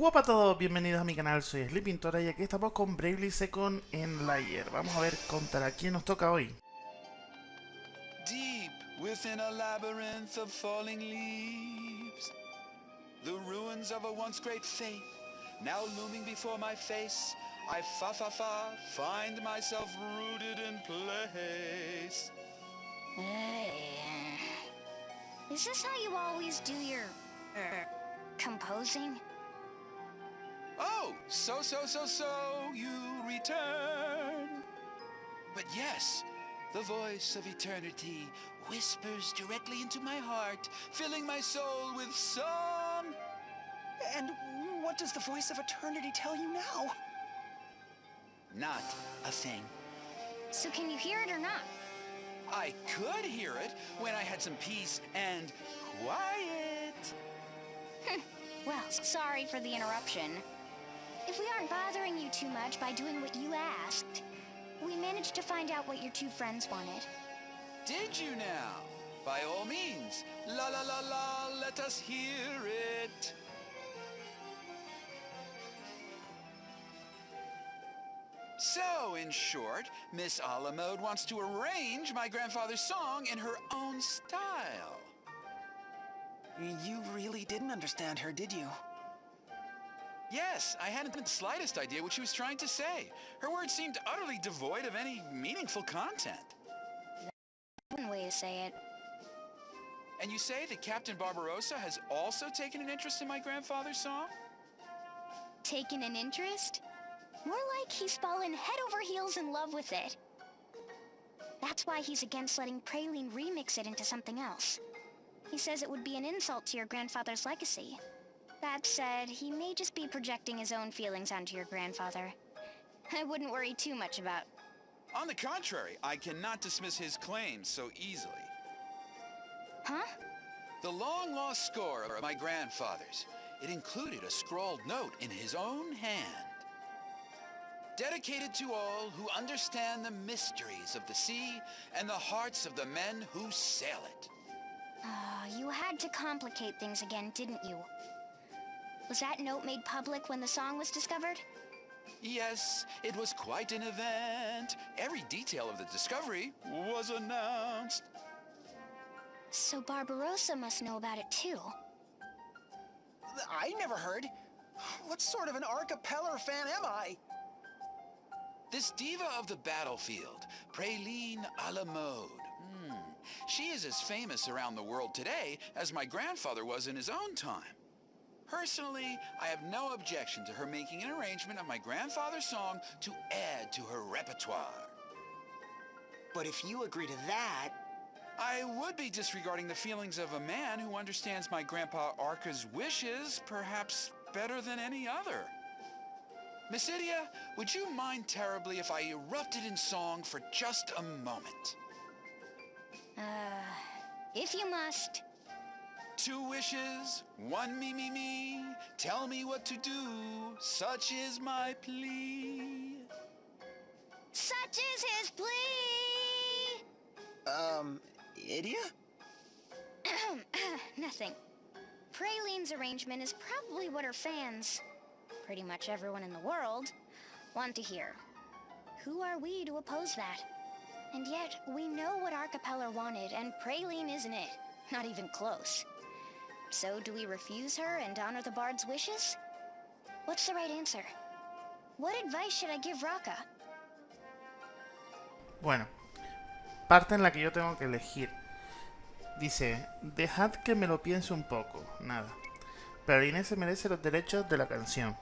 Hola a todos, bienvenidos a mi canal, soy Sleepintora y aquí estamos con Bravely Second en Layer. Vamos a ver contra quién nos toca hoy. Deep within a labyrinth of falling leaves, the ruins of a once great faith now looming before my face. I fa fa fa find myself rooted in place. Uh, is this how you always do your uh, composing? So so so so you return. But yes, the voice of eternity whispers directly into my heart, filling my soul with song. And what does the voice of eternity tell you now? Not a thing. So can you hear it or not? I could hear it when I had some peace and quiet. Well, sorry for the interruption. If we aren't bothering you too much by doing what you asked, we managed to find out what your two friends wanted. Did you now? By all means, la la la la, let us hear it. So, in short, Miss Alamode wants to arrange my grandfather's song in her own style. You really didn't understand her, did you? Yes, I hadn't the slightest idea what she was trying to say. Her words seemed utterly devoid of any meaningful content. One way to say it. And you say that Captain Barbarossa has also taken an interest in my grandfather's song? Taken an interest? More like he's fallen head over heels in love with it. That's why he's against letting Praline remix it into something else. He says it would be an insult to your grandfather's legacy. That said, he may just be projecting his own feelings onto your grandfather. I wouldn't worry too much about. On the contrary, I cannot dismiss his claims so easily. Huh? The long-lost score of my grandfather's. It included a scrawled note in his own hand. Dedicated to all who understand the mysteries of the sea and the hearts of the men who sail it. Ah, you had to complicate things again, didn't you? Was that note made public when the song was discovered? Yes, it was quite an event. Every detail of the discovery was announced. So Barbarossa must know about it too. I never heard. What sort of an Arcapeller fan am I? This diva of the battlefield, Praline a la mode. Hmm. She is as famous around the world today as my grandfather was in his own time. Personally, I have no objection to her making an arrangement of my grandfather's song to add to her repertoire. But if you agree to that, I would be disregarding the feelings of a man who understands my grandpa Arca's wishes perhaps better than any other. Miss Idia, would you mind terribly if I erupted in song for just a moment? Uh, if you must. Two wishes, one me me me, tell me what to do, such is my plea. Such is his plea! um, Idia? Nothing. Praline's arrangement is probably what her fans, pretty much everyone in the world, want to hear. Who are we to oppose that? And yet, we know what Arcapeller wanted, and Praline isn't it. Not even close. So, do we refuse her and honor the bard's wishes? What's the right answer? What advice should I give Raka? Bueno, parte en la que yo tengo que elegir. Dice, dejad que me lo piense un poco. Nada. Pero Inés se merece los derechos de la canción.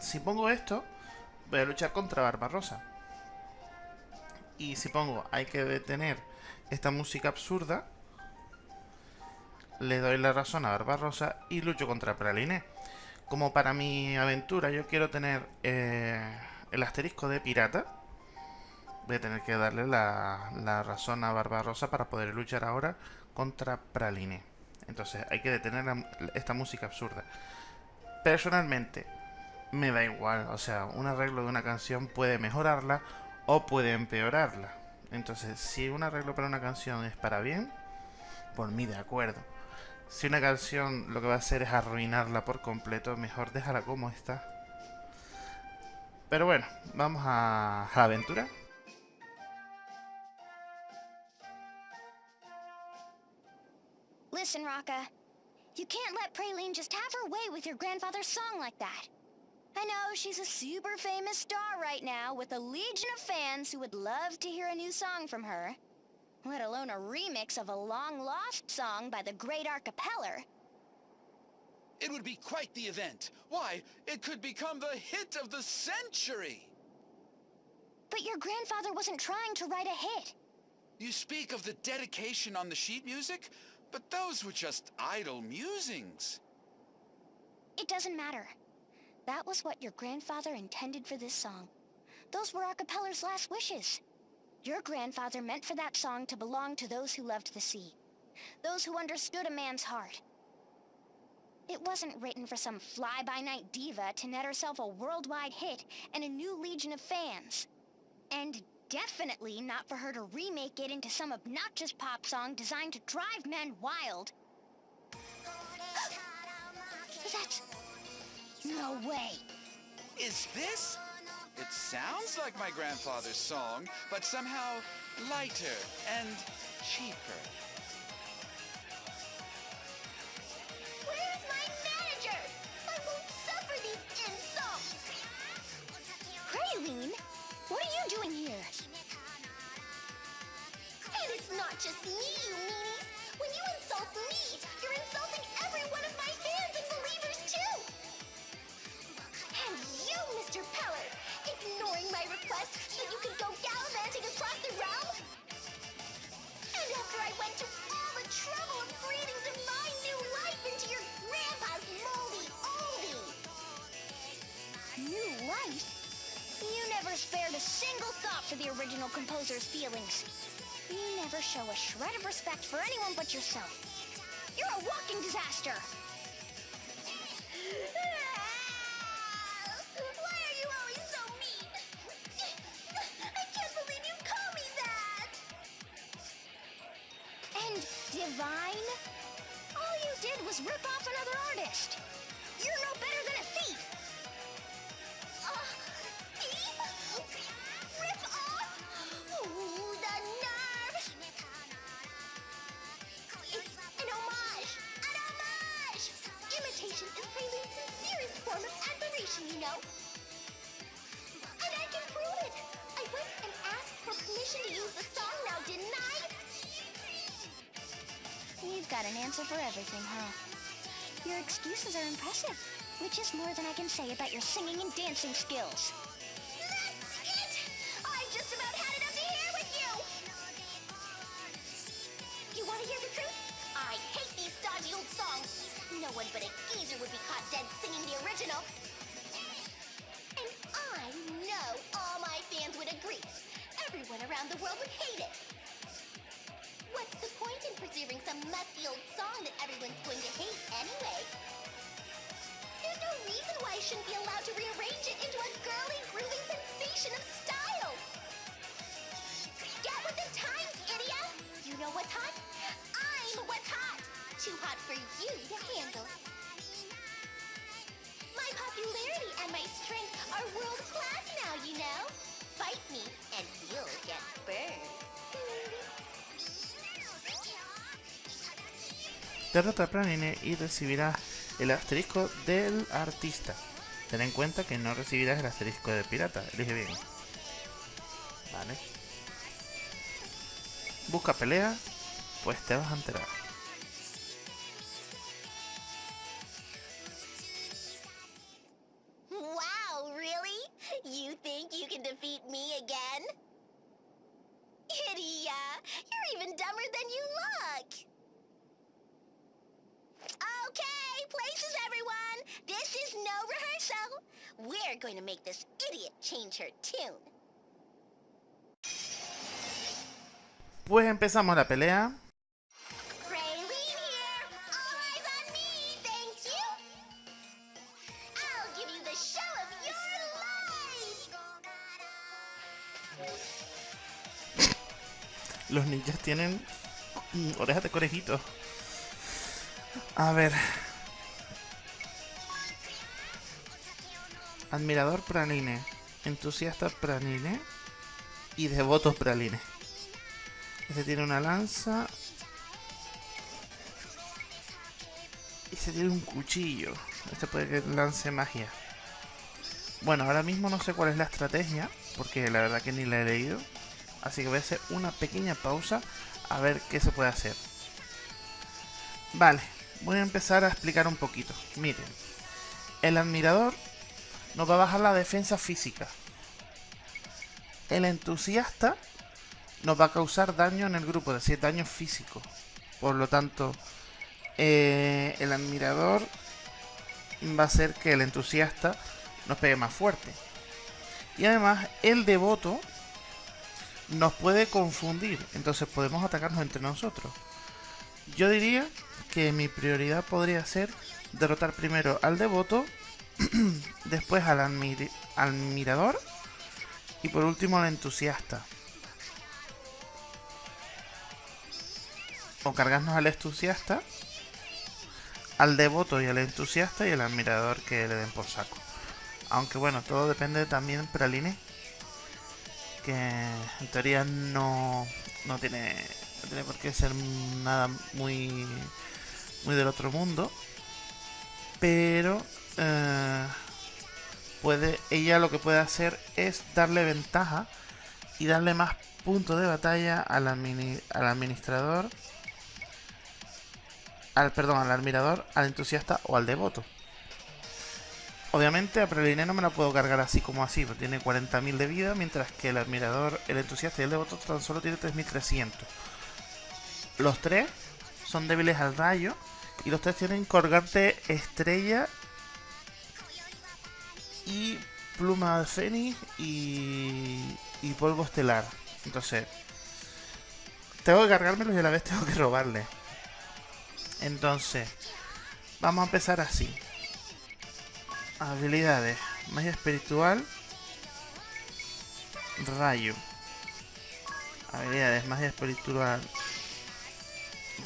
Si pongo esto, voy a luchar contra Barbarosa. Y si pongo, hay que detener esta música absurda, le doy la razón a Barbarosa y lucho contra Praline. Como para mi aventura yo quiero tener eh, el asterisco de pirata, voy a tener que darle la, la razón a Barbarosa para poder luchar ahora contra Praline. Entonces hay que detener esta música absurda. Personalmente, me da igual. O sea, un arreglo de una canción puede mejorarla o puede empeorarla. Entonces, si un arreglo para una canción es para bien, por mí de acuerdo. Si una canción lo que va a hacer es arruinarla por completo, mejor déjala como está. Pero bueno, vamos a, la aventura. Listen, Rocka. You can't let Praline just have her way with your grandfather's song like that. I know she's a super famous star right now with a legion of fans who would love to hear a new song from her. Let alone a remix of a long-lost song by the great Arcapeller. It would be quite the event. Why, it could become the hit of the century! But your grandfather wasn't trying to write a hit. You speak of the dedication on the sheet music, but those were just idle musings. It doesn't matter. That was what your grandfather intended for this song. Those were Arcapeller's last wishes. Your grandfather meant for that song to belong to those who loved the sea. Those who understood a man's heart. It wasn't written for some fly-by-night diva to net herself a worldwide hit and a new legion of fans. And definitely not for her to remake it into some obnoxious pop song designed to drive men wild. That's... No way. Is this? It sounds like my grandfather's song, but somehow lighter and cheaper. Where's my manager? I won't suffer these insults! Praline, what are you doing here? And it's not just me, you meanies! When you insult me, you're insulting every one of my fans and believers too! You, Mr. Peller, ignoring my request that you could go gallivanting across the realm? And after I went to all the trouble of breathing divine new life into your grandpa's moldy oldie! New life? You never spared a single thought for the original composer's feelings. You never show a shred of respect for anyone but yourself. You're a walking disaster! Divine? All you did was rip off another artist. You're no better than a thief. Uh, thief? Rip off? Ooh, the nerve! It's an homage! An homage! Imitation is Pralines' sincerest form of admiration, you know. And I can prove it! I went and asked for permission to use the song now, didn't I? You've got an answer for everything, huh? Your excuses are impressive, which is more than I can say about your singing and dancing skills. That's it! I've just about had it up to here with you! You want to hear the truth? I hate these stodgy old songs. No one but a geezer would be caught dead singing the original. And I know all my fans would agree. Everyone around the world would hate it. What's the point in preserving some musty old song that everyone's going to hate anyway? There's no reason why I shouldn't be allowed to rearrange it into a girly, groovy sensation of style. Get with the times, idiot! You know what's hot? I'm what's hot! Too hot for you to handle. My popularity and my strength are world class now, you know. Fight me, and you'll get burned. Derrota a Praline y recibirás el asterisco del artista. Ten en cuenta que no recibirás el asterisco de pirata. Elige bien. Vale. Busca pelea, pues te vas a enterar. Of your life! Los ninjas tienen mm, orejas de conejito. A ver. Admirador Praline. Entusiasta Praline. Y devoto Praline. Este tiene una lanza. Y este tiene un cuchillo. Este puede que lance magia. Bueno, ahora mismo no sé cuál es la estrategia. Porque la verdad que ni la he leído. Así que voy a hacer una pequeña pausa. A ver qué se puede hacer. Vale, voy a empezar a explicar un poquito. Miren, el admirador nos va a bajar la defensa física. El entusiasta nos va a causar daño en el grupo, es decir, daño físico. Por lo tanto, eh, el admirador va a hacer que el entusiasta nos pegue más fuerte. Y además, el devoto nos puede confundir, entonces podemos atacarnos entre nosotros. Yo diría que mi prioridad podría ser derrotar primero al devoto, después al, admirador y por último al entusiasta. O cargarnos al entusiasta, al devoto y al entusiasta y al admirador que le den por saco. Aunque bueno, todo depende también de Praline, que en teoría no, no tiene no tiene por qué ser nada muy muy del otro mundo pero eh, puede ella lo que puede hacer es darle ventaja y darle más puntos de batalla al, al administrador al perdón al admirador al entusiasta o al devoto Obviamente a Praline no me la puedo cargar así como así, porque tiene 40.000 de vida, mientras que el admirador, el entusiasta y el devoto tan solo tiene 3.300. Los tres son débiles al rayo. Y los tres tienen colgante estrella y pluma de fénix y, y polvo estelar. Entonces, tengo que cargármelos y a la vez tengo que robarle. Entonces, vamos a empezar así. Habilidades. Magia espiritual. Rayo. Habilidades. Magia espiritual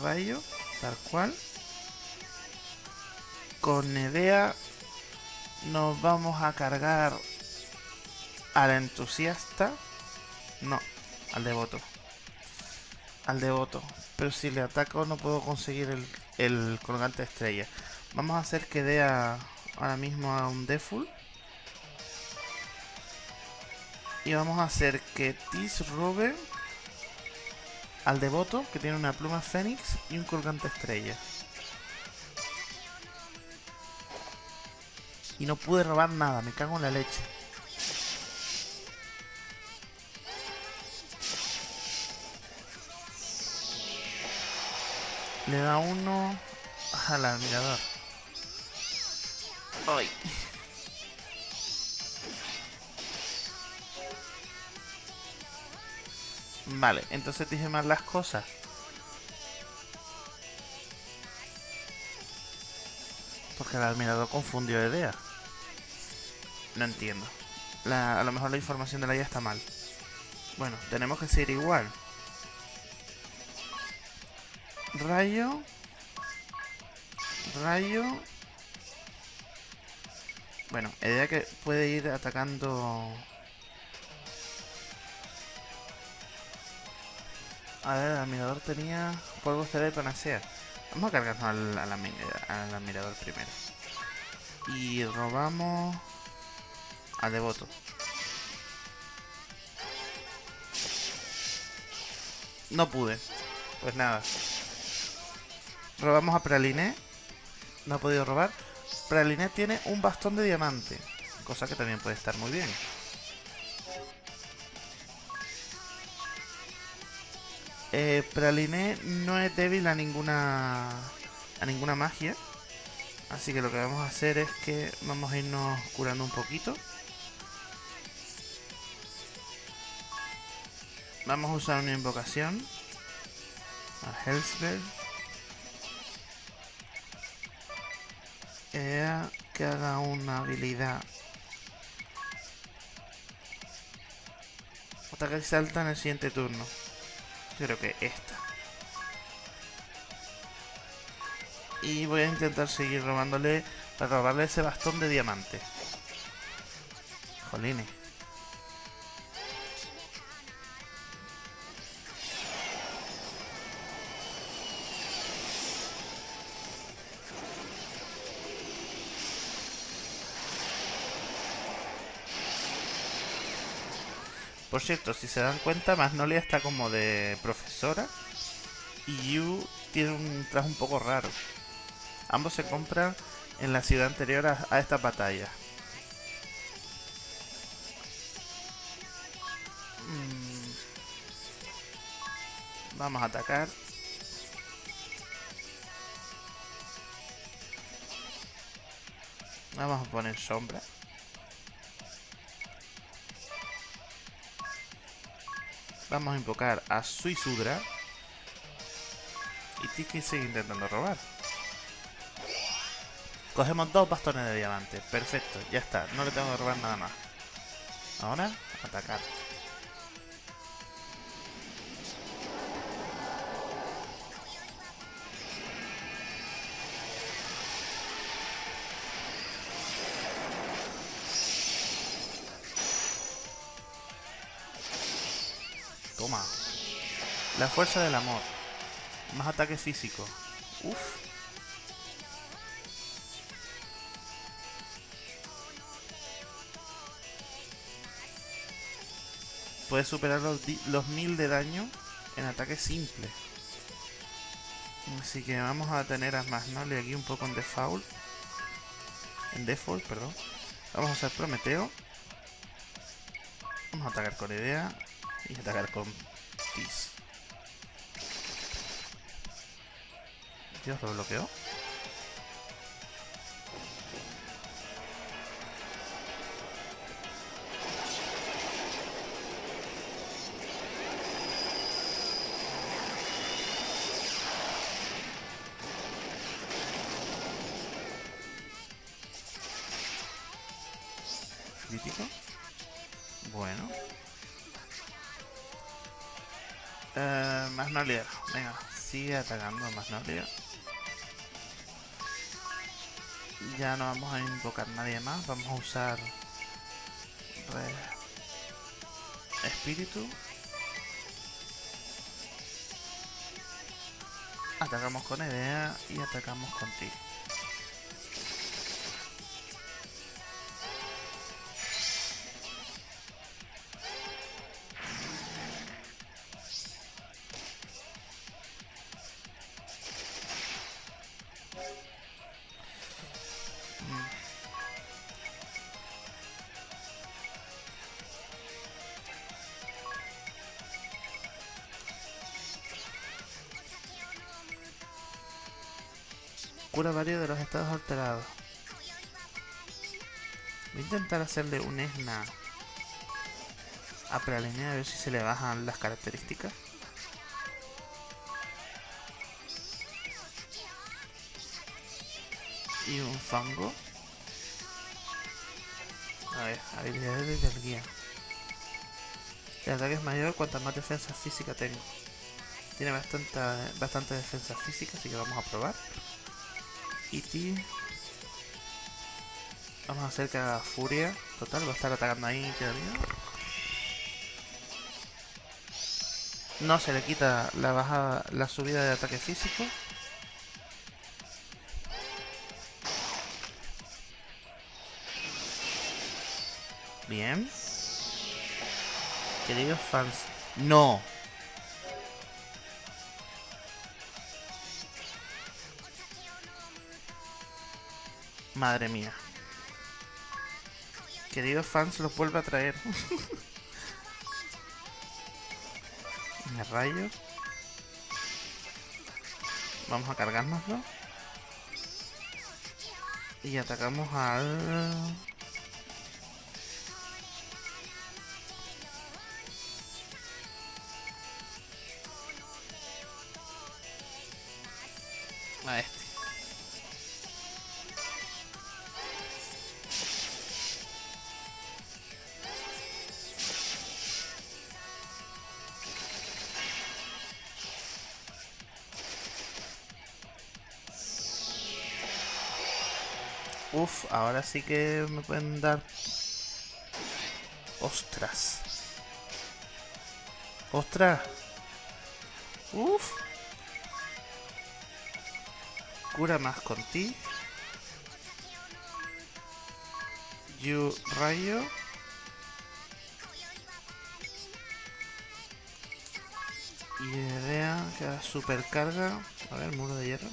rayo, tal cual. Con Nevea nos vamos a cargar al entusiasta. No, al devoto. Al devoto. Pero si le ataco no puedo conseguir el, el colgante estrella. Vamos a hacer que dé ahora mismo a un default. Y vamos a hacer que Tis robe al devoto, que tiene una pluma fénix y un colgante estrella. Y no pude robar nada, me cago en la leche. Le da uno al admirador. ¡Ay! Vale, entonces dije mal las cosas. Porque el admirador confundió idea. No entiendo. a lo mejor la información de la IA está mal. Bueno, tenemos que seguir igual. Rayo. Rayo. Bueno, idea que puede ir atacando A ver, el admirador tenía polvo estelar y panacea. Vamos a cargarnos al, al, al admirador primero. Y robamos al devoto. No pude. Pues nada. Robamos a Praline. No ha podido robar. Praline tiene un bastón de diamante. Cosa que también puede estar muy bien. Eh, Praline no es débil a ninguna a ninguna magia. Así que lo que vamos a hacer es que vamos a irnos curando un poquito. Vamos a usar una invocación. A Hellsberg. Que haga una habilidad. Ataque salta en el siguiente turno. Creo que esta. Y voy a intentar seguir robándole para robarle ese bastón de diamante. Jolines. Por cierto, si se dan cuenta, Magnolia está como de profesora y Yu tiene un traje un poco raro. Ambos se compran en la ciudad anterior a, a esta batalla. Mm. Vamos a atacar. Vamos a poner sombra. Vamos a invocar a Suisudra. Y Tiki sigue intentando robar. Cogemos dos bastones de diamante. Perfecto, ya está. No le tengo que robar nada más. Ahora, atacar. La fuerza del amor. Más ataque físico. Uf. Puede superar los, los 1000 de daño en ataque simple. Así que vamos a tener a Magnolia aquí un poco en default. En default, perdón. Vamos a usar Prometeo. Vamos a atacar con idea y atacar con Tis. Dios, lo bloqueó. Crítico. Bueno. Eh, Magnolia. Venga, sigue atacando a Magnolia. Ya no vamos a invocar nadie más. Vamos a usar... re- Espíritu. Atacamos con idea y atacamos con ti. Cura varios de los estados alterados. Voy a intentar hacerle un ESNA a Pralinea a ver si se le bajan las características. Y un fango. A ver, habilidades del guía. El ataque es mayor cuanta más defensa física tengo. Tiene bastante, bastante defensa física, así que vamos a probar. Y ti. Vamos a hacer que haga furia. Total, va a estar atacando ahí todavía. No se le quita la bajada, la subida de ataque físico. Bien. Queridos fans. No. Madre mía. Queridos fans, los vuelve a traer. Me rayo. Vamos a cargárnoslo. Y atacamos al... A este. Uf, ahora sí que me pueden dar... Ostras. Ostras. Uf. Cura más con ti. You rayo. Y idea que super carga. A ver, muro de hierro.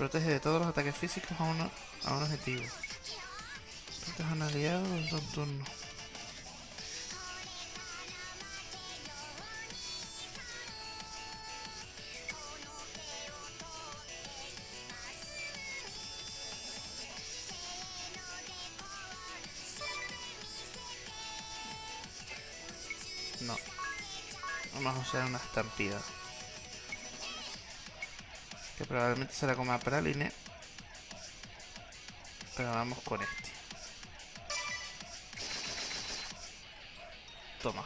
Protege de todos los ataques físicos a, uno, a un objetivo. Protege a un aliado en dos turnos. No. Vamos a usar una estampida. Que probablemente se la coma Praline. Pero vamos con este. Toma.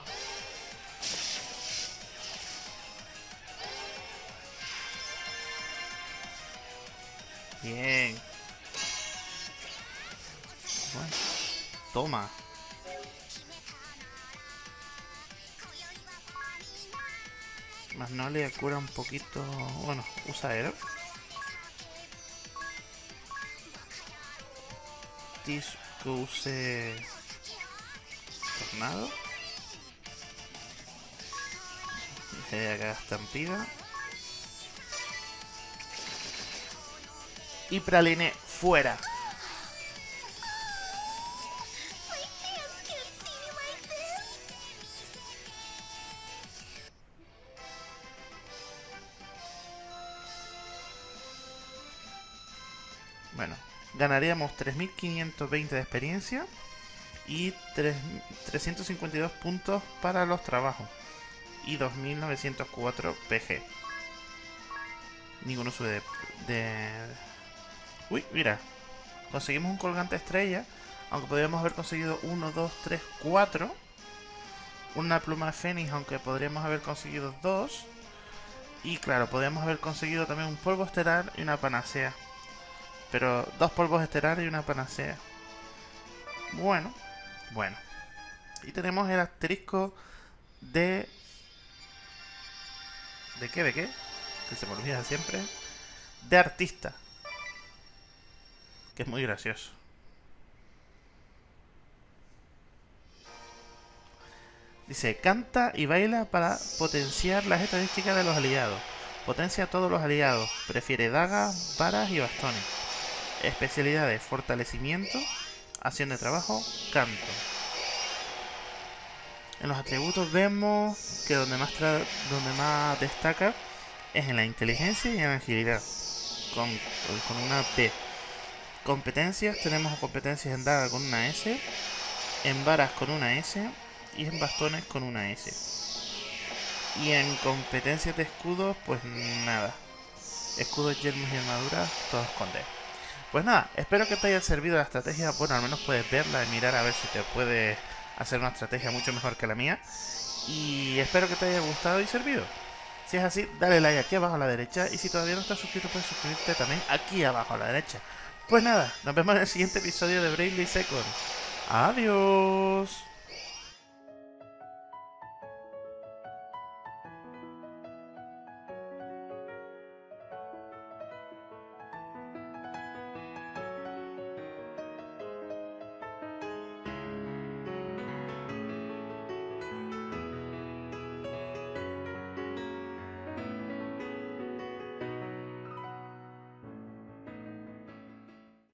Bien. Bueno. Toma. Más no le cura un poquito... Bueno, usa aero. Tis que use... Tornado. Deje acá estampida. Y Praline fuera. Bueno, ganaríamos 3.520 de experiencia y 3, 352 puntos para los trabajos y 2.904 PG. Ninguno sube de, de... Uy, mira. Conseguimos un colgante estrella, aunque podríamos haber conseguido 1, 2, 3, 4. Una pluma de fénix, aunque podríamos haber conseguido 2. Y claro, podríamos haber conseguido también un polvo estelar y una panacea. Pero dos polvos estelares y una panacea. Bueno, bueno. Y tenemos el asterisco de... ¿De qué? ¿De qué? Que se me olvida siempre. De artista. Que es muy gracioso. Dice, canta y baila para potenciar las estadísticas de los aliados. Potencia a todos los aliados. Prefiere dagas, varas y bastones. Especialidades, fortalecimiento, acción de trabajo, canto. En los atributos vemos que donde más, donde más destaca es en la inteligencia y en la agilidad. Con, con una P. Competencias, tenemos competencias en daga con una S, en varas con una S y en bastones con una S. Y en competencias de escudos, pues nada. Escudos, yermos y armaduras, todos con D. Pues nada, espero que te haya servido la estrategia. Bueno, al menos puedes verla y mirar a ver si te puede hacer una estrategia mucho mejor que la mía. Y espero que te haya gustado y servido. Si es así, dale like aquí abajo a la derecha. Y si todavía no estás suscrito, puedes suscribirte también aquí abajo a la derecha. Pues nada, nos vemos en el siguiente episodio de Bravely Second. Adiós.